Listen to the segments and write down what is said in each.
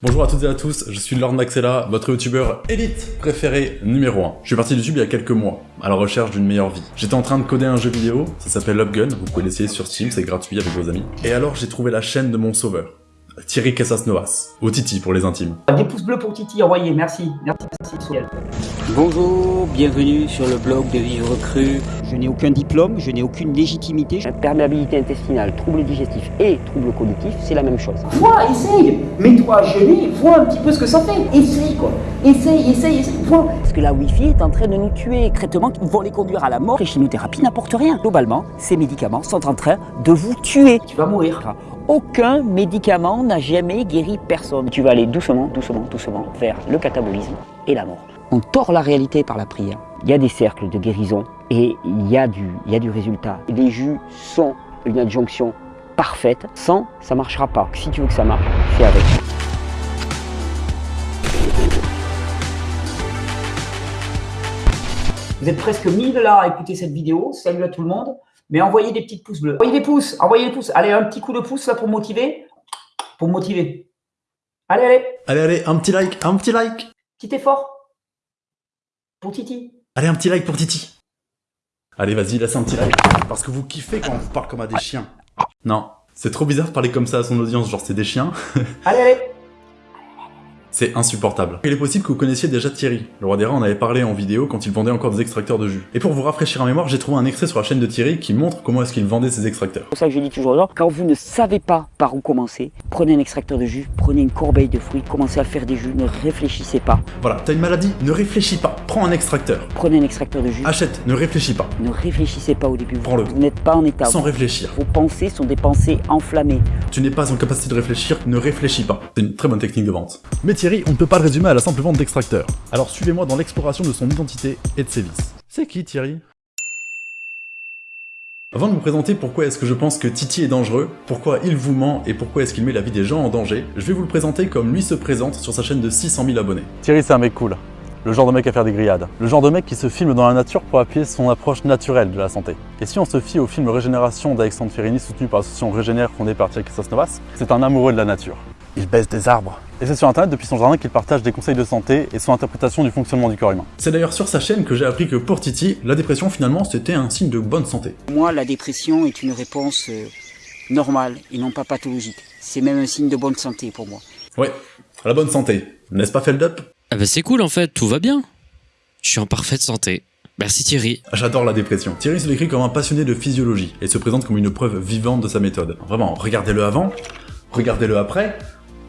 Bonjour à toutes et à tous, je suis Lord Maxella, votre youtubeur élite préféré numéro 1. Je suis parti de YouTube il y a quelques mois, à la recherche d'une meilleure vie. J'étais en train de coder un jeu vidéo, ça s'appelle Upgun, vous pouvez l'essayer sur Steam, c'est gratuit avec vos amis. Et alors j'ai trouvé la chaîne de mon sauveur, Thierry Casas Novas, au Titi pour les intimes. Des pouces bleus pour Titi, envoyez, merci. Merci, merci, Souriel. Bonjour, bienvenue sur le blog de Vivre Cru. Je n'ai aucun diplôme, je n'ai aucune légitimité. Perméabilité intestinale, troubles digestifs et troubles cognitifs, c'est la même chose. Vois, essaye Mets-toi à jeûner, vois un petit peu ce que ça fait. Essaye, quoi. Essaye, essaye, essaye, vois. Parce que la Wi-Fi est en train de nous tuer. Traitements qui vont les conduire à la mort. Les chimiothérapies n'apportent rien. Globalement, ces médicaments sont en train de vous tuer. Tu vas mourir. Aucun médicament n'a jamais guéri personne. Tu vas aller doucement, doucement, doucement vers le catabolisme et la mort. On tord la réalité par la prière. Il y a des cercles de guérison et il y a du, il y résultat. Les jus sont une adjonction parfaite. Sans, ça marchera pas. Si tu veux que ça marche, fais avec. Vous êtes presque 1000 là à écouter cette vidéo. Salut à tout le monde. Mais envoyez des petits pouces bleus. Envoyez des pouces, envoyez des pouces. Allez, un petit coup de pouce là pour motiver. Pour motiver. Allez, allez. Allez, allez, un petit like, un petit like Petit effort. Pour Titi. Allez, un petit like pour Titi Allez, vas-y, laisse un petit like, parce que vous kiffez quand on vous parle comme à des chiens. Non, c'est trop bizarre de parler comme ça à son audience, genre c'est des chiens. Allez, allez. C'est insupportable. Il est possible que vous connaissiez déjà Thierry. Le roi des rats en avait parlé en vidéo quand il vendait encore des extracteurs de jus. Et pour vous rafraîchir en mémoire, j'ai trouvé un extrait sur la chaîne de Thierry qui montre comment est-ce qu'il vendait ses extracteurs. C'est pour ça que je dis toujours aux gens, quand vous ne savez pas par où commencer, prenez un extracteur de jus, prenez une corbeille de fruits, commencez à faire des jus, ne réfléchissez pas. Voilà, t'as une maladie, ne réfléchis pas, prends un extracteur. Prenez un extracteur de jus, Achète, ne réfléchis pas, ne réfléchissez pas au début. Prends-le. Vous n'êtes pas en état. sans réfléchir. Vos pensées sont des pensées enflammées. Tu n'es pas en capacité de réfléchir, ne réfléchis pas. C'est une très bonne technique de vente. Mais Thierry, on ne peut pas le résumer à la simple vente d'extracteurs. Alors suivez-moi dans l'exploration de son identité et de ses vices. C'est qui Thierry? Avant de vous présenter pourquoi est-ce que je pense que Titi est dangereux, pourquoi il vous ment et pourquoi est-ce qu'il met la vie des gens en danger, je vais vous le présenter comme lui se présente sur sa chaîne de 600 000 abonnés. Thierry, c'est un mec cool. Le genre de mec à faire des grillades. Le genre de mec qui se filme dans la nature pour appuyer son approche naturelle de la santé. Et si on se fie au film Régénération d'Alexandre Ferrini soutenu par l'association Régénère fondée par Thierry Novas, c'est un amoureux de la nature. Il baisse des arbres. Et c'est sur internet depuis son jardin qu'il partage des conseils de santé et son interprétation du fonctionnement du corps humain. C'est d'ailleurs sur sa chaîne que j'ai appris que pour Titi, la dépression finalement c'était un signe de bonne santé. Moi, la dépression est une réponse euh, normale et non pas pathologique. C'est même un signe de bonne santé pour moi. Ouais, la bonne santé, n'est-ce pas Feldup? Ah bah c'est cool en fait, tout va bien. Je suis en parfaite santé. Merci Thierry. J'adore la dépression. Thierry se décrit comme un passionné de physiologie et se présente comme une preuve vivante de sa méthode. Vraiment, regardez-le avant, regardez-le après,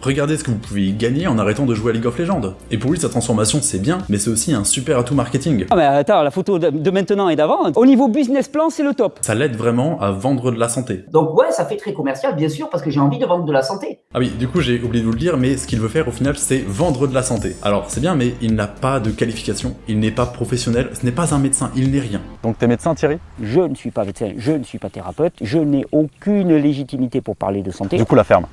regardez ce que vous pouvez y gagner en arrêtant de jouer à League of Legends. Et pour lui, sa transformation, c'est bien, mais c'est aussi un super atout marketing. Ah mais attends, la photo de, de maintenant et d'avant, au niveau business plan, c'est le top. Ça l'aide vraiment à vendre de la santé. Donc ouais, ça fait très commercial, bien sûr, parce que j'ai envie de vendre de la santé. Ah oui, du coup, j'ai oublié de vous le dire, mais ce qu'il veut faire au final, c'est vendre de la santé. Alors, c'est bien, mais il n'a pas de qualification, il n'est pas professionnel, ce n'est pas un médecin, il n'est rien. Donc t'es médecin Thierry? Je ne suis pas médecin, je ne suis pas thérapeute, je n'ai aucune légitimité pour parler de santé. Du coup la ferme.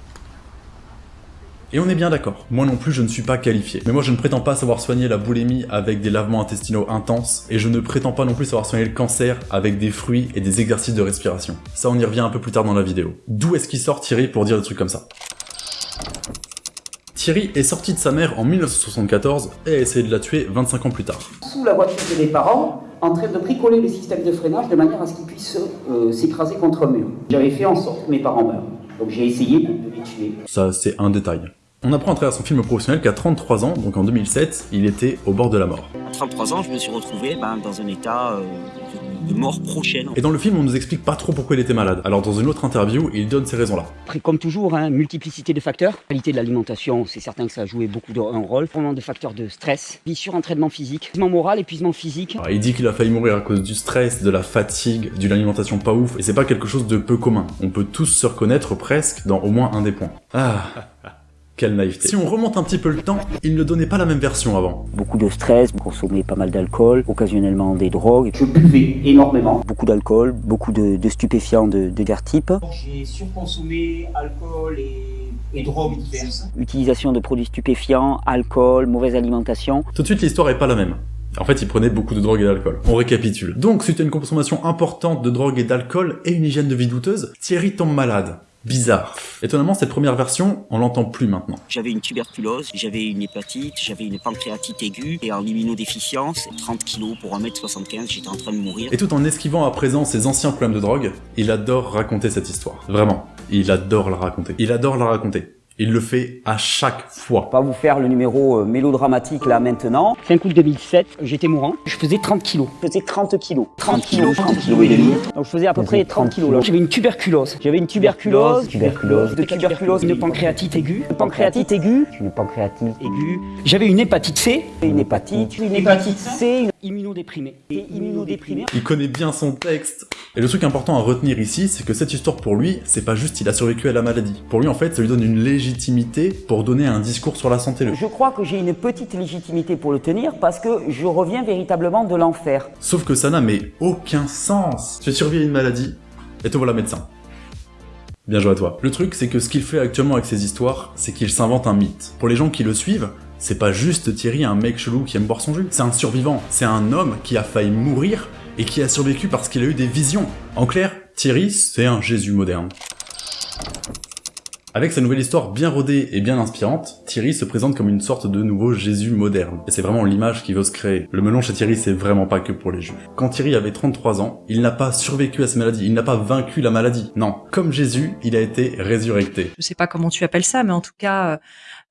Et on est bien d'accord, moi non plus je ne suis pas qualifié. Mais moi je ne prétends pas savoir soigner la boulimie avec des lavements intestinaux intenses, et je ne prétends pas non plus savoir soigner le cancer avec des fruits et des exercices de respiration. Ça on y revient un peu plus tard dans la vidéo. D'où est-ce qu'il sort Thierry pour dire des trucs comme ça? Thierry est sorti de sa mère en 1974 et a essayé de la tuer 25 ans plus tard. Sous la voiture de mes parents, en train de bricoler le système de freinage de manière à ce qu'il puisse euh, s'écraser contre un mur. J'avais fait en sorte que mes parents meurent. Donc j'ai essayé de, les tuer. Ça c'est un détail. On apprend à travers son film professionnel qu'à 33 ans, donc en 2007, il était au bord de la mort. À 33 ans, je me suis retrouvé ben, dans un état euh, de mort prochaine. Et dans le film, on nous explique pas trop pourquoi il était malade. Alors dans une autre interview, il donne ces raisons-là. Comme toujours, hein, multiplicité de facteurs. Qualité de l'alimentation, c'est certain que ça a joué beaucoup de, un rôle. De facteurs de stress, puis surentraînement physique, épuisement moral, épuisement physique. Alors, il dit qu'il a failli mourir à cause du stress, de la fatigue, d'une alimentation pas ouf, et c'est pas quelque chose de peu commun. On peut tous se reconnaître presque dans au moins un des points. Ah quelle naïveté. Si on remonte un petit peu le temps, il ne donnait pas la même version avant. Beaucoup de stress, consommer pas mal d'alcool, occasionnellement des drogues, Je buvais énormément. beaucoup d'alcool, beaucoup de, de stupéfiants de, de divers types, J'ai surconsommé alcool et, et drogues diverses. utilisation de produits stupéfiants, alcool, mauvaise alimentation. Tout de suite, l'histoire est pas la même. En fait, il prenait beaucoup de drogue et d'alcool. On récapitule. Donc, suite à une consommation importante de drogue et d'alcool et une hygiène de vie douteuse, Thierry tombe malade. Bizarre. Étonnamment, cette première version, on l'entend plus maintenant. J'avais une tuberculose, j'avais une hépatite, j'avais une pancréatite aiguë et en immunodéficience, 30 kilos pour 1m75, j'étais en train de mourir. Et tout en esquivant à présent ses anciens problèmes de drogue, il adore raconter cette histoire. Vraiment, il adore la raconter. Il adore la raconter. Il le fait à chaque fois. On va vous faire le numéro euh, mélodramatique là maintenant. 5 août 2007, j'étais mourant. Je faisais 30 kilos. Je faisais 30 kilos. 30 kilos, 30 kilos et demi. Donc je faisais à peu près 30 kilos là. J'avais une tuberculose. J'avais une tuberculose. Tuberculose. De tuberculose, une pancréatite aiguë. Une pancréatite aiguë. Une pancréatite aiguë. J'avais une hépatite C. Une hépatite. Une hépatite C. Une immunodéprimée. Et immunodéprimée. Il connaît bien son texte. Et le truc important à retenir ici, c'est que cette histoire pour lui, c'est pas juste il a survécu à la maladie. Pour lui en fait, ça lui donne une légitimité pour donner un discours sur la santé. Je crois que j'ai une petite légitimité pour le tenir parce que je reviens véritablement de l'enfer. Sauf que ça n'a mais aucun sens. Tu as survécu à une maladie, et te voilà médecin. Bien joué à toi. Le truc, c'est que ce qu'il fait actuellement avec ses histoires, c'est qu'il s'invente un mythe. Pour les gens qui le suivent, c'est pas juste Thierry, un mec chelou qui aime boire son jus. C'est un survivant. C'est un homme qui a failli mourir et qui a survécu parce qu'il a eu des visions. En clair, Thierry, c'est un Jésus moderne. Avec sa nouvelle histoire bien rodée et bien inspirante, Thierry se présente comme une sorte de nouveau Jésus moderne. Et c'est vraiment l'image qu'il veut se créer. Le melon chez Thierry, c'est vraiment pas que pour les juifs. Quand Thierry avait 33 ans, il n'a pas survécu à cette maladie, il n'a pas vaincu la maladie. Non, comme Jésus, il a été résurrecté. Je sais pas comment tu appelles ça, mais en tout cas...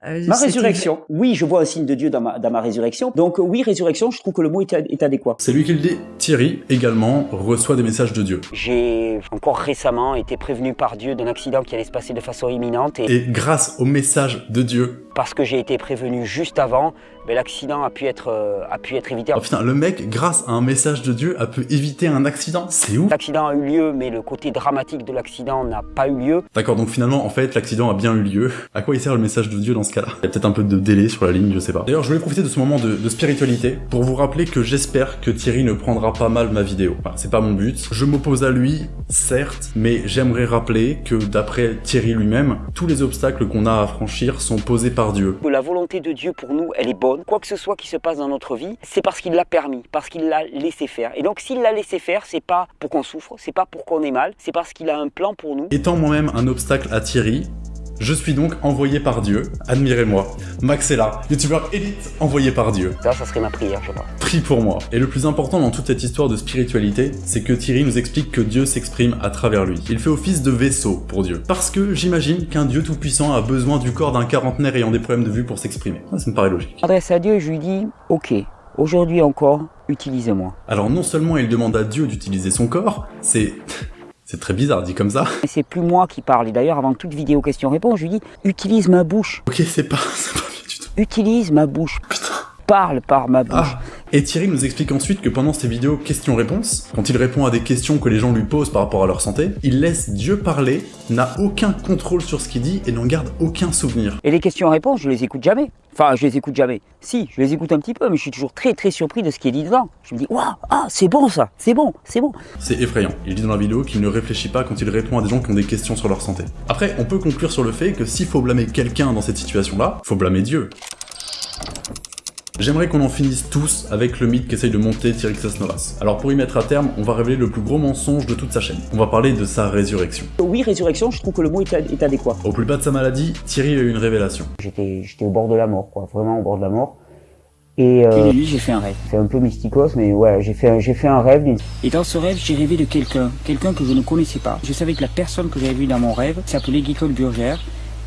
Euh, ma résurrection. Oui, je vois un signe de Dieu dans ma, dans ma résurrection. Donc oui, résurrection, je trouve que le mot est, est adéquat. C'est lui qui le dit. Thierry, également, reçoit des messages de Dieu. J'ai encore récemment été prévenu par Dieu d'un accident qui allait se passer de façon imminente. Et, et grâce au message de Dieu, parce que j'ai été prévenu juste avant, mais l'accident a pu être euh, a pu être évité. Oh putain, le mec, grâce à un message de Dieu, a pu éviter un accident. C'est ouf. L'accident a eu lieu, mais le côté dramatique de l'accident n'a pas eu lieu. D'accord, donc finalement, en fait, l'accident a bien eu lieu. À quoi il sert le message de Dieu dans ce cas-là? Il y a peut-être un peu de délai sur la ligne, je sais pas. D'ailleurs, je voulais profiter de ce moment de, de spiritualité pour vous rappeler que j'espère que Thierry ne prendra pas mal ma vidéo. Enfin, c'est pas mon but. Je m'oppose à lui, certes, mais j'aimerais rappeler que d'après Thierry lui-même, tous les obstacles qu'on a à franchir sont posés par Dieu. La volonté de Dieu pour nous, elle est bonne. Quoi que ce soit qui se passe dans notre vie, c'est parce qu'il l'a permis, parce qu'il l'a laissé faire. Et donc s'il l'a laissé faire, c'est pas pour qu'on souffre, c'est pas pour qu'on ait mal, c'est parce qu'il a un plan pour nous. Étant moi-même un obstacle à Thierry, je suis donc envoyé par Dieu, admirez-moi. Max est là, youtubeur élite envoyé par Dieu. Ça, ça serait ma prière, je crois. Prie pour moi. Et le plus important dans toute cette histoire de spiritualité, c'est que Thierry nous explique que Dieu s'exprime à travers lui. Il fait office de vaisseau pour Dieu. Parce que j'imagine qu'un Dieu tout-puissant a besoin du corps d'un quarantenaire ayant des problèmes de vue pour s'exprimer. Ça me paraît logique. Adresse à Dieu, je lui dis, ok, aujourd'hui encore, utilisez-moi. Alors non seulement il demande à Dieu d'utiliser son corps, c'est... C'est très bizarre dit comme ça. C'est plus moi qui parle. Et d'ailleurs, avant toute vidéo question-réponse, je lui dis utilise ma bouche. Ok, c'est pas, c'est pas bien du tout. Utilise ma bouche. Putain. Parle par ma bouche. Ah. Et Thierry nous explique ensuite que pendant ces vidéos questions-réponses, quand il répond à des questions que les gens lui posent par rapport à leur santé, il laisse Dieu parler, n'a aucun contrôle sur ce qu'il dit et n'en garde aucun souvenir. Et les questions-réponses, je les écoute jamais. Enfin, je les écoute jamais. Si, je les écoute un petit peu, mais je suis toujours très très surpris de ce qui est dit dedans. Je me dis, waouh, ah, c'est bon ça, c'est bon, c'est bon. C'est effrayant. Il dit dans la vidéo qu'il ne réfléchit pas quand il répond à des gens qui ont des questions sur leur santé. Après, on peut conclure sur le fait que s'il faut blâmer quelqu'un dans cette situation-là, faut blâmer Dieu. J'aimerais qu'on en finisse tous avec le mythe qu'essaye de monter Thierry Novas. Alors pour y mettre à terme, on va révéler le plus gros mensonge de toute sa chaîne. On va parler de sa résurrection. Oui, résurrection, je trouve que le mot est, est adéquat. Au plus bas de sa maladie, Thierry a eu une révélation. J'étais au bord de la mort, quoi, vraiment au bord de la mort. Et, euh, lui, j'ai fait un rêve. C'est un peu mysticos, mais ouais, j'ai fait, j'ai fait un rêve. Et dans ce rêve, j'ai rêvé de quelqu'un, quelqu'un que je ne connaissais pas. Je savais que la personne que j'avais vue dans mon rêve s'appelait Guy-Claude Burger,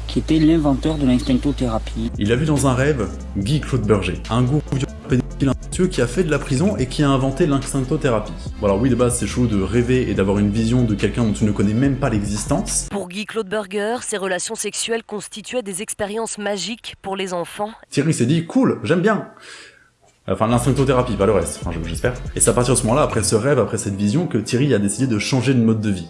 qui était l'inventeur de l'instinctothérapie. Il a vu dans un rêve Guy Claude Berger, un gourou pédophile qui a fait de la prison et qui a inventé l'instinctothérapie. Bon alors oui de base c'est chaud de rêver et d'avoir une vision de quelqu'un dont tu ne connais même pas l'existence. Pour Guy Claude Berger, ces relations sexuelles constituaient des expériences magiques pour les enfants. Thierry s'est dit cool, j'aime bien. Enfin, l'instinctothérapie, pas le reste, enfin, j'espère. Et c'est à partir de ce moment-là, après ce rêve, après cette vision, que Thierry a décidé de changer de mode de vie.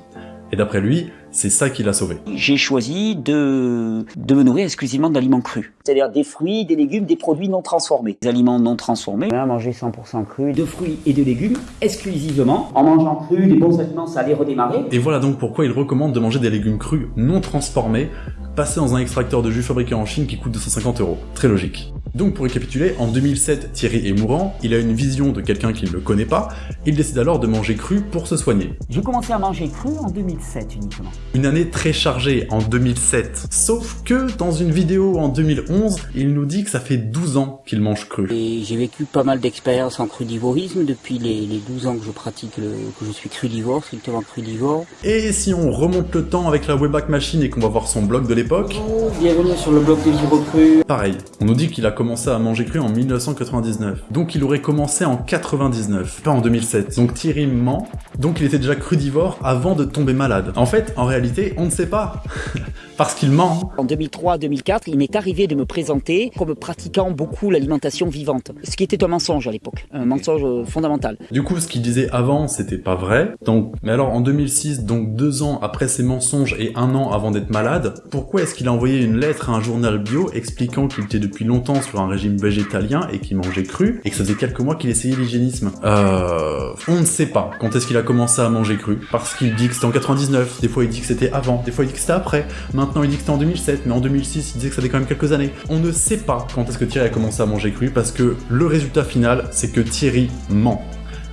Et d'après lui, c'est ça qui l'a sauvé. J'ai choisi de, de me nourrir exclusivement d'aliments crus. C'est-à-dire des fruits, des légumes, des produits non transformés. Des aliments non transformés. À manger 100% cru. De fruits et de légumes exclusivement. En mangeant cru, les bons aliments, ça allait redémarrer. Et voilà donc pourquoi il recommande de manger des légumes crus non transformés, passés dans un extracteur de jus fabriqué en Chine qui coûte 250 euros. Très logique. Donc pour récapituler, en 2007, Thierry est mourant, il a une vision de quelqu'un qu'il ne connaît pas, il décide alors de manger cru pour se soigner. J'ai commencé à manger cru en 2007 uniquement. Une année très chargée en 2007. Sauf que dans une vidéo en 2011, il nous dit que ça fait 12 ans qu'il mange cru. Et j'ai vécu pas mal d'expériences en crudivorisme depuis les, les 12 ans que je pratique, le, que je suis crudivore, strictement crudivore. Et si on remonte le temps avec la Wayback Machine et qu'on va voir son blog de l'époque, Oh, bienvenue sur le blog des livres crus. pareil. On nous dit qu'il a commencé à manger cru en 1999. Donc il aurait commencé en 99, pas en 2007. Donc Thierry ment, donc il était déjà crudivore avant de tomber malade. En fait, en réalité, on ne sait pas. Parce qu'il ment. En 2003-2004, il m'est arrivé de me présenter comme pratiquant beaucoup l'alimentation vivante, ce qui était un mensonge à l'époque, un mensonge euh, fondamental. Du coup, ce qu'il disait avant, c'était pas vrai. Donc, mais alors en 2006, donc deux ans après ses mensonges et un an avant d'être malade, pourquoi est-ce qu'il a envoyé une lettre à un journal bio expliquant qu'il était depuis longtemps sur un régime végétalien et qu'il mangeait cru et que ça faisait quelques mois qu'il essayait l'hygiénisme? Euh, on ne sait pas quand est-ce qu'il a commencé à manger cru parce qu'il dit que c'était en 99. Des fois, il dit que c'était avant. Des fois, il dit que c'était après. Maintenant, il dit que c'était en 2007, mais en 2006, il disait que ça fait quand même quelques années. On ne sait pas quand est-ce que Thierry a commencé à manger cru parce que le résultat final, c'est que Thierry ment.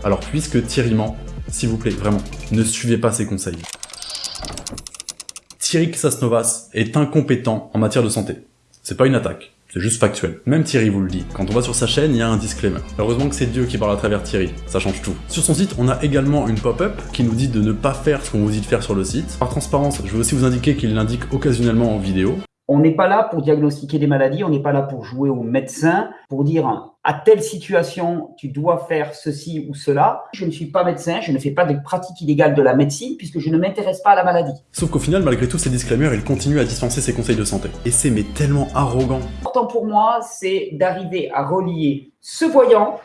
Alors puisque Thierry ment, s'il vous plaît, vraiment, ne suivez pas ses conseils. Thierry Sasnovas est incompétent en matière de santé. C'est pas une attaque, c'est juste factuel. Même Thierry vous le dit. Quand on va sur sa chaîne, il y a un disclaimer. Heureusement que c'est Dieu qui parle à travers Thierry, ça change tout. Sur son site, on a également une pop-up qui nous dit de ne pas faire ce qu'on vous dit de faire sur le site. Par transparence, je veux aussi vous indiquer qu'il l'indique occasionnellement en vidéo. On n'est pas là pour diagnostiquer des maladies, on n'est pas là pour jouer au médecin, pour dire à telle situation tu dois faire ceci ou cela. Je ne suis pas médecin, je ne fais pas de pratique illégale de la médecine puisque je ne m'intéresse pas à la maladie. Sauf qu'au final, malgré tous ces disclaimers, il continue à dispenser ses conseils de santé. Et c'est mais tellement arrogant. L'important pour moi, c'est d'arriver à relier ce voyant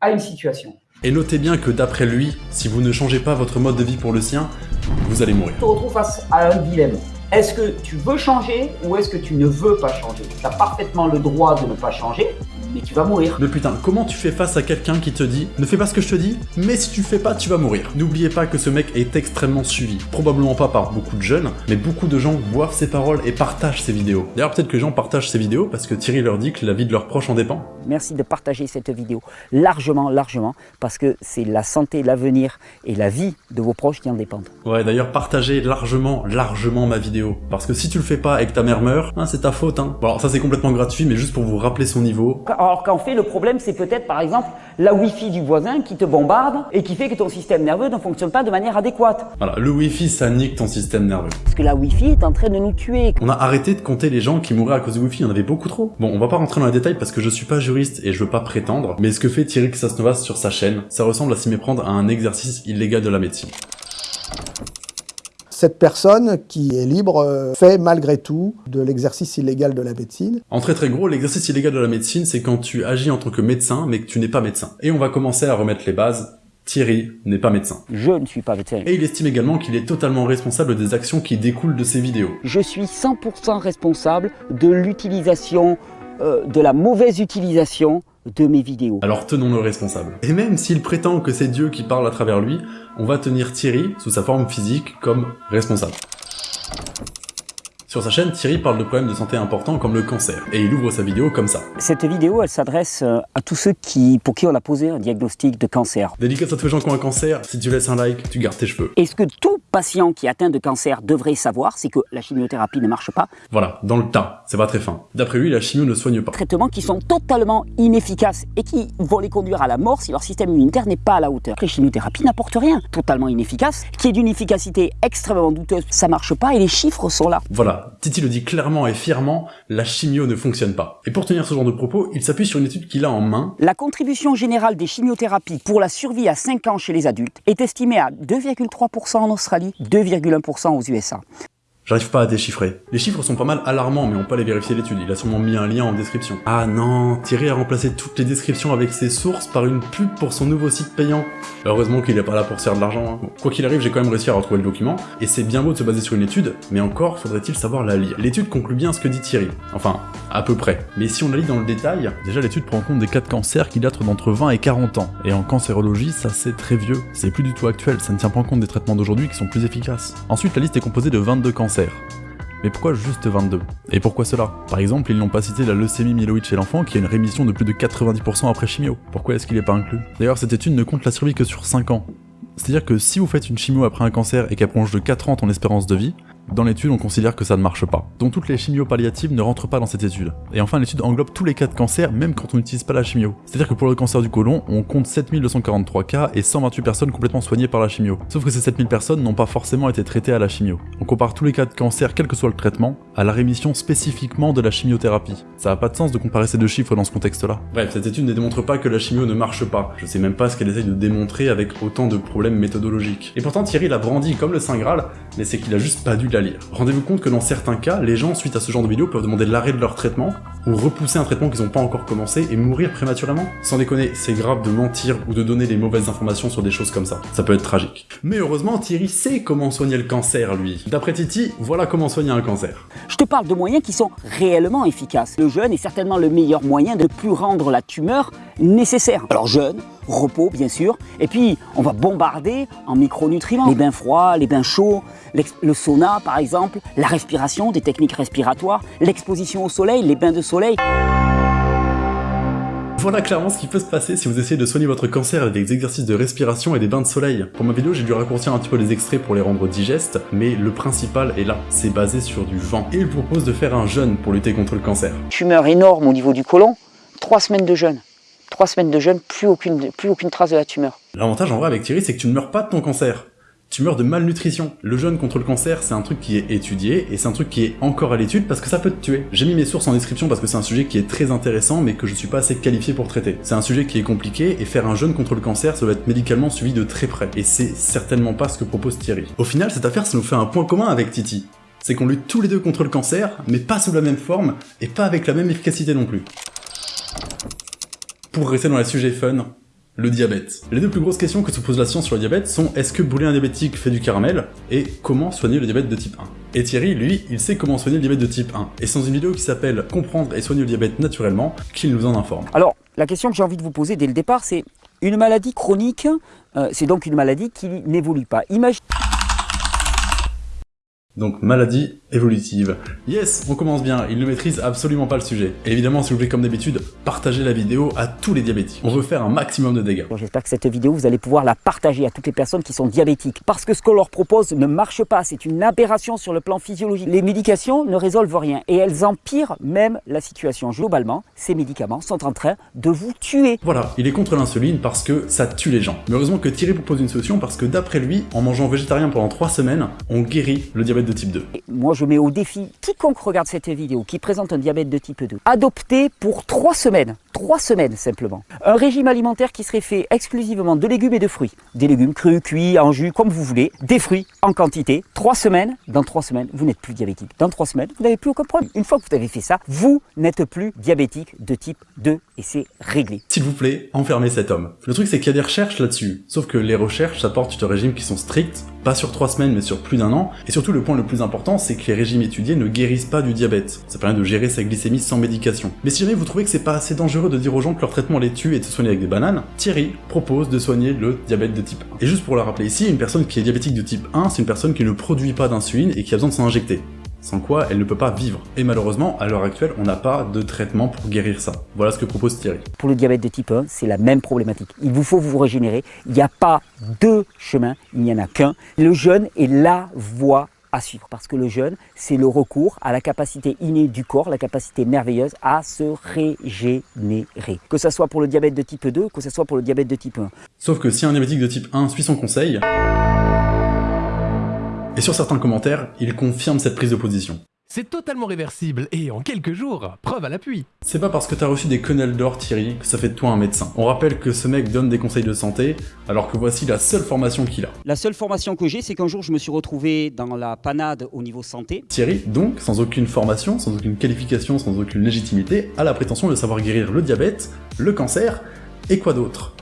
à une situation. Et notez bien que d'après lui, si vous ne changez pas votre mode de vie pour le sien, vous allez mourir. Tu te retrouves face à un dilemme. Est-ce que tu veux changer ou est-ce que tu ne veux pas changer? Tu as parfaitement le droit de ne pas changer, mais tu vas mourir. Mais putain, comment tu fais face à quelqu'un qui te dit ne fais pas ce que je te dis, mais si tu fais pas, tu vas mourir. N'oubliez pas que ce mec est extrêmement suivi. Probablement pas par beaucoup de jeunes, mais beaucoup de gens boivent ses paroles et partagent ses vidéos. D'ailleurs, peut-être que les gens partagent ses vidéos parce que Thierry leur dit que la vie de leurs proches en dépend. Merci de partager cette vidéo largement, largement, parce que c'est la santé, l'avenir et la vie de vos proches qui en dépendent. Ouais, d'ailleurs, partagez largement, largement ma vidéo. Parce que si tu le fais pas et que ta mère meurt, hein, c'est ta faute. Hein. Bon, alors ça c'est complètement gratuit, mais juste pour vous rappeler son niveau. Alors qu'en fait, le problème, c'est peut-être par exemple la Wi-Fi du voisin qui te bombarde et qui fait que ton système nerveux ne fonctionne pas de manière adéquate. Voilà, le Wi-Fi, ça nique ton système nerveux. Parce que la Wi-Fi est en train de nous tuer. On a arrêté de compter les gens qui mouraient à cause du Wi-Fi, il y en avait beaucoup trop. Bon, on va pas rentrer dans les détails parce que je suis pas juriste et je veux pas prétendre, mais ce que fait Thierry Xasnovas sur sa chaîne, ça ressemble à s'y méprendre à un exercice illégal de la médecine. Cette personne qui est libre euh, fait malgré tout de l'exercice illégal de la médecine. En très très gros, l'exercice illégal de la médecine, c'est quand tu agis en tant que médecin, mais que tu n'es pas médecin. Et on va commencer à remettre les bases. Thierry n'est pas médecin. Je ne suis pas médecin. Et il estime également qu'il est totalement responsable des actions qui découlent de ses vidéos. Je suis 100% responsable de l'utilisation, euh, de la mauvaise utilisation Alors tenons-le responsable. Et même s'il prétend que c'est Dieu qui parle à travers lui, on va tenir Thierry, sous sa forme physique, comme responsable. Sur sa chaîne, Thierry parle de problèmes de santé importants comme le cancer, et il ouvre sa vidéo comme ça. Cette vidéo, elle s'adresse euh, à tous ceux qui, pour qui on a posé un diagnostic de cancer. Dédicace à tous les gens qui ont un cancer, si tu laisses un like, tu gardes tes cheveux. Et ce que tout patient qui est atteint de cancer devrait savoir, c'est que la chimiothérapie ne marche pas? Voilà, dans le tas, c'est pas très fin. D'après lui, la chimio ne soigne pas. Traitements qui sont totalement inefficaces et qui vont les conduire à la mort si leur système immunitaire n'est pas à la hauteur. Les chimiothérapies n'apportent rien, totalement inefficaces, qui est d'une efficacité extrêmement douteuse, ça marche pas et les chiffres sont là. Voilà, Titi le dit clairement et fièrement, la chimio ne fonctionne pas. Et pour tenir ce genre de propos, il s'appuie sur une étude qu'il a en main. La contribution générale des chimiothérapies pour la survie à 5 ans chez les adultes est estimée à 2,3% en Australie, 2,1% aux USA. J'arrive pas à déchiffrer. Les chiffres sont pas mal alarmants, mais on peut aller vérifier l'étude. Il a sûrement mis un lien en description. Ah non, Thierry a remplacé toutes les descriptions avec ses sources par une pub pour son nouveau site payant. Heureusement qu'il est pas là pour se faire de l'argent. hein. Quoi qu'il arrive, j'ai quand même réussi à retrouver le document, et c'est bien beau de se baser sur une étude, mais encore faudrait-il savoir la lire. L'étude conclut bien ce que dit Thierry. Enfin, à peu près. Mais si on la lit dans le détail, Déjà, l'étude prend en compte des cas de qui datent d'entre 20 et 40 ans. Et en cancérologie, ça c'est très vieux. C'est plus du tout actuel, ça ne tient pas en compte des traitements d'aujourd'hui qui sont plus efficaces. Ensuite, la liste est composée de 22 cancers. Mais pourquoi juste 22 Et pourquoi cela? Par exemple, ils n'ont pas cité la leucémie myéloïde chez l'enfant qui a une rémission de plus de 90% après chimio. Pourquoi est-ce qu'il n'est pas inclus? D'ailleurs, cette étude ne compte la survie que sur 5 ans. C'est-à-dire que si vous faites une chimio après un cancer et qu'elle prolonge de 4 ans ton espérance de vie, dans l'étude, on considère que ça ne marche pas. Donc toutes les chimios palliatives ne rentrent pas dans cette étude. Et enfin, l'étude englobe tous les cas de cancer, même quand on n'utilise pas la chimio. C'est-à-dire que pour le cancer du côlon, on compte 7243 cas et 128 personnes complètement soignées par la chimio. Sauf que ces 7000 personnes n'ont pas forcément été traitées à la chimio. On compare tous les cas de cancer, quel que soit le traitement, à la rémission spécifiquement de la chimiothérapie. Ça n'a pas de sens de comparer ces deux chiffres dans ce contexte-là. Bref, cette étude ne démontre pas que la chimio ne marche pas. Je sais même pas ce qu'elle essaye de démontrer avec autant de problèmes méthodologiques. Et pourtant, Thierry l'a brandi comme le Saint Graal, mais c'est qu'il a juste pas dû Rendez-vous compte que dans certains cas, les gens, suite à ce genre de vidéo, peuvent demander l'arrêt de leur traitement, ou repousser un traitement qu'ils n'ont pas encore commencé et mourir prématurément. Sans déconner, c'est grave de mentir ou de donner des mauvaises informations sur des choses comme ça. Ça peut être tragique. Mais heureusement, Thierry sait comment soigner le cancer, lui. D'après Titi, voilà comment soigner un cancer. Je te parle de moyens qui sont réellement efficaces. Le jeûne est certainement le meilleur moyen de ne plus rendre la tumeur nécessaire. Alors jeûne, repos bien sûr, et puis on va bombarder en micronutriments. Les bains froids, les bains chauds, le sauna par exemple, la respiration, des techniques respiratoires, l'exposition au soleil, les bains de soleil. Voilà clairement ce qui peut se passer si vous essayez de soigner votre cancer avec des exercices de respiration et des bains de soleil. Pour ma vidéo, j'ai dû raccourcir un petit peu les extraits pour les rendre digestes, mais le principal est là, c'est basé sur du vent. Et il propose de faire un jeûne pour lutter contre le cancer. Tumeur énorme au niveau du côlon, trois semaines de jeûne. Trois semaines de jeûne, plus aucune, trace de la tumeur. L'avantage en vrai avec Thierry, c'est que tu ne meurs pas de ton cancer tu meurs de malnutrition. Le jeûne contre le cancer, c'est un truc qui est étudié, et c'est un truc qui est encore à l'étude parce que ça peut te tuer. J'ai mis mes sources en description parce que c'est un sujet qui est très intéressant, mais que je suis pas assez qualifié pour traiter. C'est un sujet qui est compliqué, et faire un jeûne contre le cancer, ça doit être médicalement suivi de très près. Et c'est certainement pas ce que propose Thierry. Au final, cette affaire, ça nous fait un point commun avec Titi. C'est qu'on lutte tous les deux contre le cancer, mais pas sous la même forme, et pas avec la même efficacité non plus. Pour rester dans les sujets fun, le diabète. Les deux plus grosses questions que se pose la science sur le diabète sont est-ce que brûler un diabétique fait du caramel? Et comment soigner le diabète de type 1 Et Thierry, lui, il sait comment soigner le diabète de type 1. Et c'est dans une vidéo qui s'appelle Comprendre et soigner le diabète naturellement qu'il nous en informe. Alors, la question que j'ai envie de vous poser dès le départ, c'est une maladie chronique, euh, c'est donc une maladie qui n'évolue pas. Imagine donc maladie évolutive. Yes, on commence bien, il ne maîtrise absolument pas le sujet. Et évidemment, s'il vous plaît, comme d'habitude, partagez la vidéo à tous les diabétiques. On veut faire un maximum de dégâts. J'espère que cette vidéo, vous allez pouvoir la partager à toutes les personnes qui sont diabétiques. Parce que ce qu'on leur propose ne marche pas, c'est une aberration sur le plan physiologique. Les médications ne résolvent rien et elles empirent même la situation. Globalement, ces médicaments sont en train de vous tuer. Voilà, il est contre l'insuline parce que ça tue les gens. Mais heureusement que Thierry propose une solution parce que d'après lui, en mangeant végétarien pendant 3 semaines, on guérit le diabète de type 2. moi, je mets au défi quiconque regarde cette vidéo qui présente un diabète de type 2. Adopter pour 3 semaines, 3 semaines simplement, un régime alimentaire qui serait fait exclusivement de légumes et de fruits. Des légumes crus, cuits, en jus, comme vous voulez. Des fruits en quantité. 3 semaines, dans 3 semaines, vous n'êtes plus diabétique. Dans 3 semaines, vous n'avez plus aucun problème. Une fois que vous avez fait ça, vous n'êtes plus diabétique de type 2 et c'est réglé. S'il vous plaît, enfermez cet homme. Le truc c'est qu'il y a des recherches là-dessus. Sauf que les recherches s'apportent sur des régimes qui sont stricts, pas sur 3 semaines mais sur plus d'un an. Et surtout le point le plus important, c'est que les régimes étudiés ne guérissent pas du diabète. Ça permet de gérer sa glycémie sans médication. Mais si jamais vous trouvez que c'est pas assez dangereux de dire aux gens que leur traitement les tue et de se soigner avec des bananes, Thierry propose de soigner le diabète de type 1. Et juste pour le rappeler ici, une personne qui est diabétique de type 1, c'est une personne qui ne produit pas d'insuline et qui a besoin de s'en injecter sans quoi elle ne peut pas vivre. Et malheureusement, à l'heure actuelle, on n'a pas de traitement pour guérir ça. Voilà ce que propose Thierry. Pour le diabète de type 1, c'est la même problématique. Il vous faut vous régénérer. Il n'y a pas deux chemins, il n'y en a qu'un. Le jeûne est la voie à suivre parce que le jeûne, c'est le recours à la capacité innée du corps, la capacité merveilleuse à se régénérer. Que ce soit pour le diabète de type 2, que ce soit pour le diabète de type 1. Sauf que si un diabétique de type 1 suit son conseil, et sur certains commentaires, il confirme cette prise de position. C'est totalement réversible et en quelques jours, preuve à l'appui. C'est pas parce que t'as reçu des quenelles d'or Thierry que ça fait de toi un médecin. On rappelle que ce mec donne des conseils de santé alors que voici la seule formation qu'il a. La seule formation que j'ai, c'est qu'un jour je me suis retrouvé dans la panade au niveau santé. Thierry, donc, sans aucune formation, sans aucune qualification, sans aucune légitimité, a la prétention de savoir guérir le diabète, le cancer et quoi d'autre?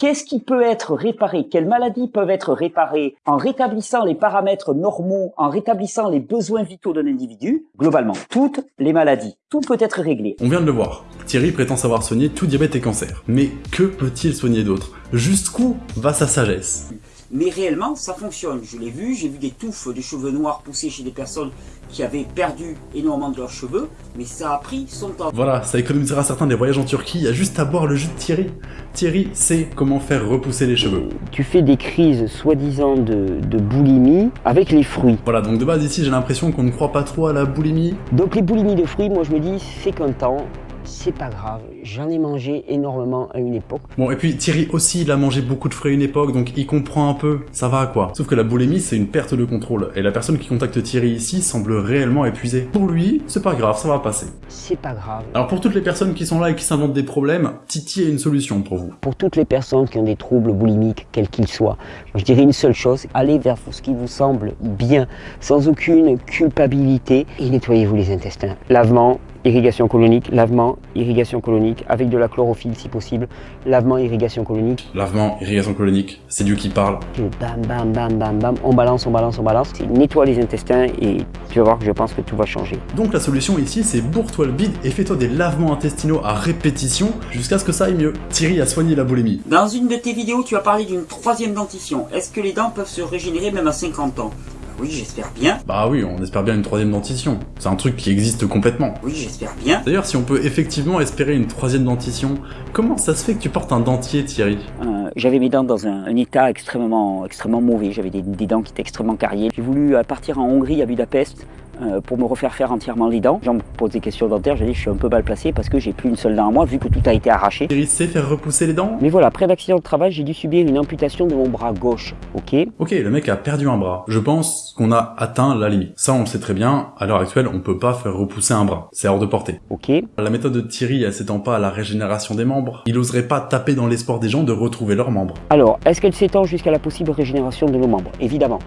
Qu'est-ce qui peut être réparé? Quelles maladies peuvent être réparées en rétablissant les paramètres normaux, en rétablissant les besoins vitaux d'un individu Globalement, toutes les maladies. Tout peut être réglé. On vient de le voir. Thierry prétend savoir soigner tout diabète et cancer. Mais que peut-il soigner d'autre? Jusqu'où va sa sagesse? Mais réellement, ça fonctionne. Je l'ai vu, j'ai vu des touffes de cheveux noirs pousser chez des personnes qui avaient perdu énormément de leurs cheveux, mais ça a pris son temps. Voilà, ça économisera certains des voyages en Turquie, il y a juste à boire le jus de Thierry. Thierry sait comment faire repousser les cheveux. Tu fais des crises soi-disant de, de boulimie avec les fruits. Voilà, donc de base ici j'ai l'impression qu'on ne croit pas trop à la boulimie. Donc les boulimies de fruits, moi je me dis, c'est qu'un temps, c'est pas grave, j'en ai mangé énormément à une époque. Bon, et puis Thierry aussi, il a mangé beaucoup de fruits à une époque, donc il comprend un peu, ça va quoi. Sauf que la boulimie, c'est une perte de contrôle, et la personne qui contacte Thierry ici semble réellement épuisée. Pour lui, c'est pas grave, ça va passer. C'est pas grave. Alors pour toutes les personnes qui sont là et qui s'inventent des problèmes, Titi a une solution pour vous. Pour toutes les personnes qui ont des troubles boulimiques, quels qu'ils soient, je dirais une seule chose, allez vers ce qui vous semble bien, sans aucune culpabilité, et nettoyez-vous les intestins. Lavement, irrigation colonique, lavement, irrigation colonique, avec de la chlorophylle si possible, lavement, irrigation colonique. Lavement, irrigation colonique, c'est Dieu qui parle. Bam, bam, bam, bam, bam, on balance, on balance, on balance. Nettoie les intestins et tu vas voir que je pense que tout va changer. Donc la solution ici, c'est bourre-toi le bide et fais-toi des lavements intestinaux à répétition jusqu'à ce que ça aille mieux. Thierry a soigné la boulimie. Dans une de tes vidéos, tu as parlé d'une troisième dentition. Est-ce que les dents peuvent se régénérer même à 50 ans? Oui, j'espère bien. Bah oui, on espère bien une troisième dentition. C'est un truc qui existe complètement. Oui, j'espère bien. D'ailleurs, si on peut effectivement espérer une troisième dentition, comment ça se fait que tu portes un dentier, Thierry? Euh, J'avais mes dents dans un, un, état extrêmement, extrêmement mauvais. J'avais des, des, dents qui étaient extrêmement carriées. J'ai voulu partir en Hongrie, à Budapest, euh, pour me refaire faire entièrement les dents. J'en me pose des questions dentaires, j'ai dit je suis un peu mal placé parce que j'ai plus une seule dent à moi vu que tout a été arraché. Thierry sait faire repousser les dents Mais voilà, après l'accident de travail, j'ai dû subir une amputation de mon bras gauche, ok? Ok, le mec a perdu un bras. Je pense qu'on a atteint la limite. Ça, on le sait très bien, à l'heure actuelle, on peut pas faire repousser un bras. C'est hors de portée. Ok. La méthode de Thierry, elle s'étend pas à la régénération des membres. Il oserait pas taper dans l'espoir des gens de retrouver leurs membres. Alors, est-ce qu'elle s'étend jusqu'à la possible régénération de nos membres? Évidemment.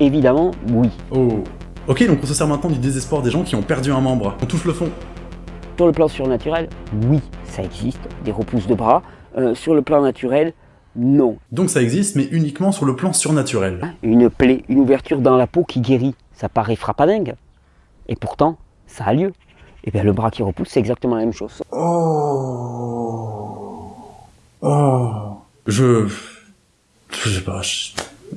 Évidemment, oui. Oh. Ok, donc on se sert maintenant du désespoir des gens qui ont perdu un membre. On touche le fond. Sur le plan surnaturel, oui, ça existe, des repousses de bras. Euh, sur le plan naturel, non. Donc ça existe, mais uniquement sur le plan surnaturel. Une plaie, une ouverture dans la peau qui guérit, ça paraît frappadingue. Et pourtant, ça a lieu. Et bien le bras qui repousse, c'est exactement la même chose. Oh. Oh. Je... Je sais pas,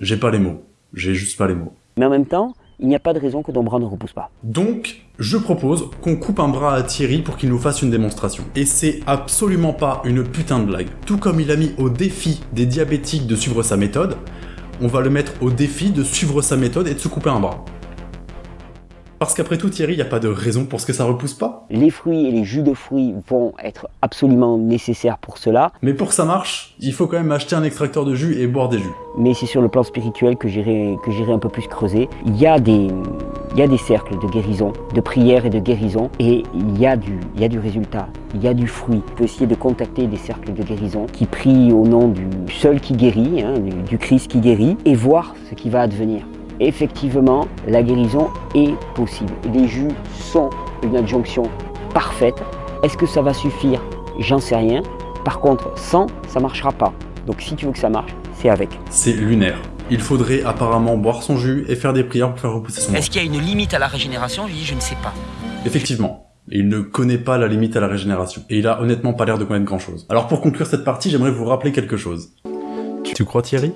j'ai pas les mots. J'ai juste pas les mots. Mais en même temps, il n'y a pas de raison que ton bras ne repousse pas. Donc, je propose qu'on coupe un bras à Thierry pour qu'il nous fasse une démonstration. Et c'est absolument pas une putain de blague. Tout comme il a mis au défi des diabétiques de suivre sa méthode, on va le mettre au défi de suivre sa méthode et de se couper un bras. Parce qu'après tout, Thierry, il n'y a pas de raison pour ce que ça repousse pas. Les fruits et les jus de fruits vont être absolument nécessaires pour cela. Mais pour que ça marche, il faut quand même acheter un extracteur de jus et boire des jus. Mais c'est sur le plan spirituel que j'irai un peu plus creuser. Il y a des il y a des cercles de guérison, de prière et de guérison, et il y a du il y a du résultat, il y a du fruit. Tu peux essayer de contacter des cercles de guérison qui prient au nom du seul qui guérit, hein, du, du Christ qui guérit, et voir ce qui va advenir effectivement, la guérison est possible. Les jus sont une adjonction parfaite. Est-ce que ça va suffire? J'en sais rien. Par contre, sans, ça marchera pas. Donc si tu veux que ça marche, c'est avec. C'est lunaire. Il faudrait apparemment boire son jus et faire des prières pour faire repousser son Est-ce qu'il y a une limite à la régénération? Je lui dis, je ne sais pas. Effectivement. Il ne connaît pas la limite à la régénération. Et il a honnêtement pas l'air de connaître grand chose. Alors pour conclure cette partie, j'aimerais vous rappeler quelque chose. Tu crois Thierry?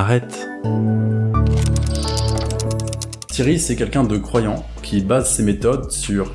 Arrête. Thierry, c'est quelqu'un de croyant qui base ses méthodes sur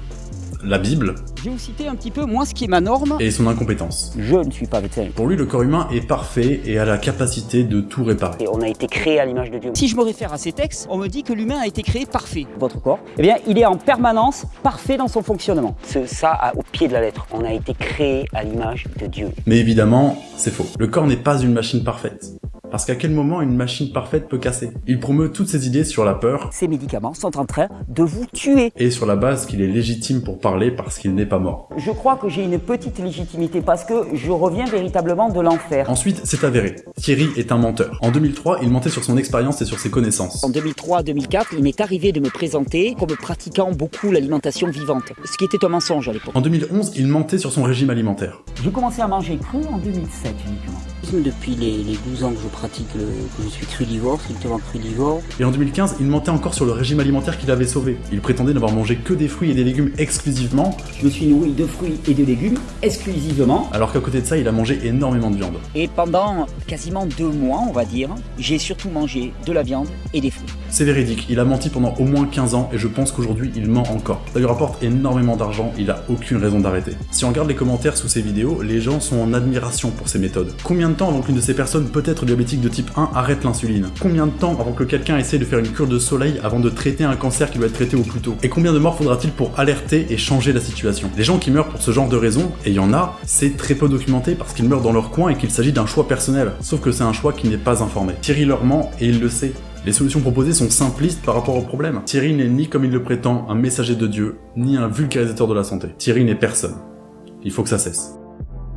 la Bible. Je vais vous citer un petit peu, moi, ce qui est ma norme. Et son incompétence. Je ne suis pas médecin. Pour lui, le corps humain est parfait et a la capacité de tout réparer. Et on a été créé à l'image de Dieu. Si je me réfère à ces textes, on me dit que l'humain a été créé parfait. Votre corps, eh bien, il est en permanence parfait dans son fonctionnement. C'est ça au pied de la lettre. On a été créé à l'image de Dieu. Mais évidemment, c'est faux. Le corps n'est pas une machine parfaite. Parce qu'à quel moment une machine parfaite peut casser? Il promeut toutes ses idées sur la peur. Ces médicaments sont en train de vous tuer. Et sur la base qu'il est légitime pour parler parce qu'il n'est pas mort. Je crois que j'ai une petite légitimité parce que je reviens véritablement de l'enfer. Ensuite, c'est avéré. Thierry est un menteur. En 2003, il mentait sur son expérience et sur ses connaissances. En 2003-2004, il m'est arrivé de me présenter comme pratiquant beaucoup l'alimentation vivante, ce qui était un mensonge à l'époque. En 2011, il mentait sur son régime alimentaire. J'ai commencé à manger cru en 2007 uniquement. Depuis les, les 12 ans que je pratique, le, que je suis crudivore, strictement crudivore. Et en 2015, il mentait encore sur le régime alimentaire qu'il avait sauvé. Il prétendait n'avoir mangé que des fruits et des légumes exclusivement. Je me suis nourri de fruits et de légumes exclusivement. Alors qu'à côté de ça, il a mangé énormément de viande. Et pendant quasiment deux mois, on va dire, j'ai surtout mangé de la viande et des fruits. C'est véridique, il a menti pendant au moins 15 ans et je pense qu'aujourd'hui il ment encore. Ça lui rapporte énormément d'argent, il a aucune raison d'arrêter. Si on regarde les commentaires sous ses vidéos, les gens sont en admiration pour ses méthodes. Combien de temps avant qu'une de ces personnes, peut-être diabétique de type 1, arrête l'insuline? Combien de temps avant que quelqu'un essaie de faire une cure de soleil avant de traiter un cancer qui doit être traité au plus tôt? Et combien de morts faudra-t-il pour alerter et changer la situation? Les gens qui meurent pour ce genre de raisons, et il y en a, c'est très peu documenté parce qu'ils meurent dans leur coin et qu'il s'agit d'un choix personnel. Sauf que c'est un choix qui n'est pas informé. Thierry leur ment et il le sait. Les solutions proposées sont simplistes par rapport au problème. Thierry n'est ni comme il le prétend un messager de Dieu, ni un vulgarisateur de la santé. Thierry n'est personne. Il faut que ça cesse.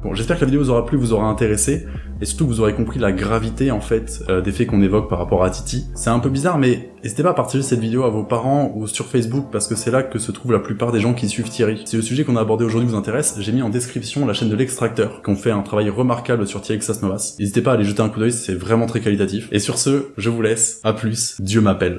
Bon, j'espère que la vidéo vous aura plu, vous aura intéressé, et surtout que vous aurez compris la gravité en fait euh, des faits qu'on évoque par rapport à Titi. C'est un peu bizarre, mais n'hésitez pas à partager cette vidéo à vos parents ou sur Facebook parce que c'est là que se trouvent la plupart des gens qui suivent Thierry. Si le sujet qu'on a abordé aujourd'hui vous intéresse, j'ai mis en description la chaîne de l'extracteur, qui ont fait un travail remarquable sur Thierry Xas Novas. N'hésitez pas à aller jeter un coup d'œil, c'est vraiment très qualitatif. Et sur ce, je vous laisse, à plus, Dieu m'appelle.